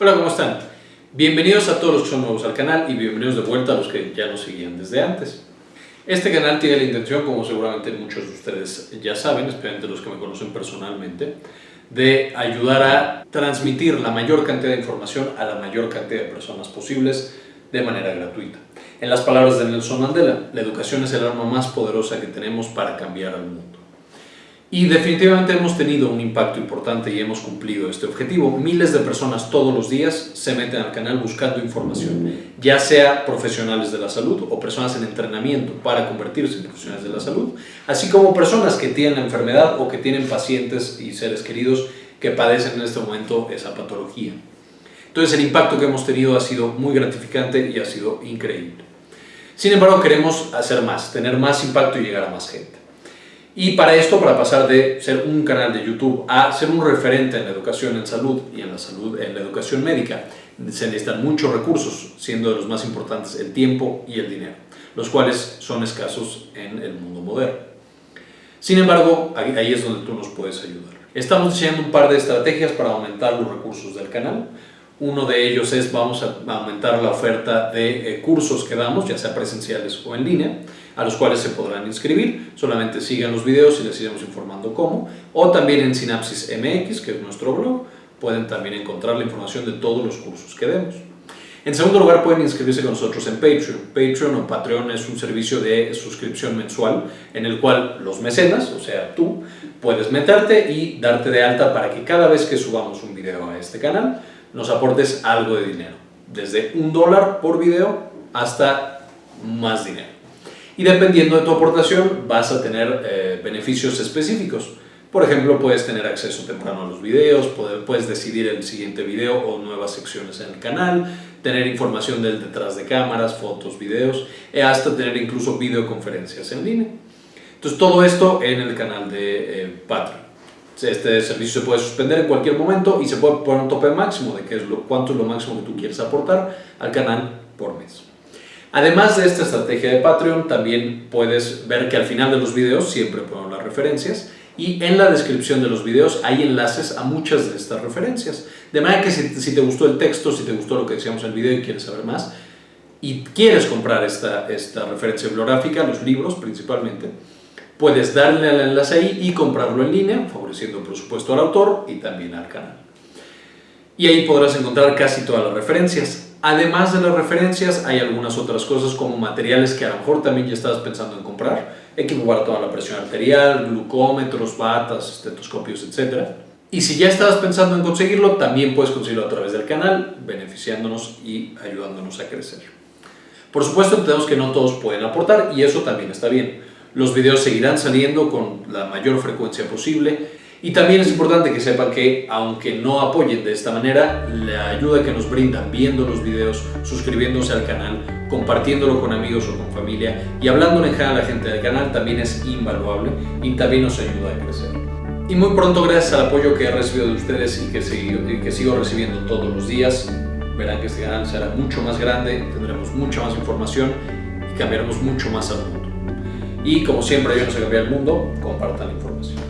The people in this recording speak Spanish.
Hola, ¿cómo están? Bienvenidos a todos los que son nuevos al canal y bienvenidos de vuelta a los que ya nos seguían desde antes. Este canal tiene la intención, como seguramente muchos de ustedes ya saben, especialmente los que me conocen personalmente, de ayudar a transmitir la mayor cantidad de información a la mayor cantidad de personas posibles de manera gratuita. En las palabras de Nelson Mandela, la educación es el arma más poderosa que tenemos para cambiar al mundo. Y definitivamente hemos tenido un impacto importante y hemos cumplido este objetivo. Miles de personas todos los días se meten al canal buscando información, ya sea profesionales de la salud o personas en entrenamiento para convertirse en profesionales de la salud, así como personas que tienen la enfermedad o que tienen pacientes y seres queridos que padecen en este momento esa patología. Entonces el impacto que hemos tenido ha sido muy gratificante y ha sido increíble. Sin embargo, queremos hacer más, tener más impacto y llegar a más gente. Y para esto, para pasar de ser un canal de YouTube a ser un referente en la educación en salud y en la salud en la educación médica, se necesitan muchos recursos, siendo de los más importantes el tiempo y el dinero, los cuales son escasos en el mundo moderno. Sin embargo, ahí es donde tú nos puedes ayudar. Estamos diseñando un par de estrategias para aumentar los recursos del canal. Uno de ellos es vamos a aumentar la oferta de eh, cursos que damos, ya sea presenciales o en línea, a los cuales se podrán inscribir. Solamente sigan los videos y les iremos informando cómo. O también en Synapsis MX, que es nuestro blog, pueden también encontrar la información de todos los cursos que demos. En segundo lugar, pueden inscribirse con nosotros en Patreon. Patreon o Patreon es un servicio de suscripción mensual en el cual los mecenas, o sea, tú, puedes meterte y darte de alta para que cada vez que subamos un video a este canal, nos aportes algo de dinero, desde un dólar por video hasta más dinero. Y dependiendo de tu aportación vas a tener eh, beneficios específicos. Por ejemplo, puedes tener acceso temprano a los videos, puedes decidir el siguiente video o nuevas secciones en el canal, tener información del detrás de cámaras, fotos, videos, e hasta tener incluso videoconferencias en línea. Entonces todo esto en el canal de eh, Patreon. Este servicio se puede suspender en cualquier momento y se puede poner un tope máximo de qué es lo, cuánto es lo máximo que tú quieres aportar al canal por mes. Además de esta estrategia de Patreon, también puedes ver que al final de los videos siempre pongo las referencias y en la descripción de los videos hay enlaces a muchas de estas referencias. De manera que si, si te gustó el texto, si te gustó lo que decíamos en el video y quieres saber más, y quieres comprar esta, esta referencia bibliográfica, los libros principalmente, Puedes darle al enlace ahí y comprarlo en línea, favoreciendo por supuesto al autor y también al canal. Y ahí podrás encontrar casi todas las referencias. Además de las referencias, hay algunas otras cosas como materiales que a lo mejor también ya estabas pensando en comprar. Equipo para toda la presión arterial, glucómetros, batas, estetoscopios, etc. Y si ya estabas pensando en conseguirlo, también puedes conseguirlo a través del canal, beneficiándonos y ayudándonos a crecer. Por supuesto, entendemos que no todos pueden aportar y eso también está bien. Los videos seguirán saliendo con la mayor frecuencia posible y también es importante que sepan que, aunque no apoyen de esta manera, la ayuda que nos brindan viendo los videos, suscribiéndose al canal, compartiéndolo con amigos o con familia y hablando en general a la gente del canal también es invaluable y también nos ayuda a crecer. Y muy pronto, gracias al apoyo que he recibido de ustedes y que sigo, recibiendo todos los días, verán que este canal será mucho más grande, tendremos mucha más información y cambiaremos mucho más mundo. Y como siempre, ayúdenos a cambiar el mundo, compartan la información.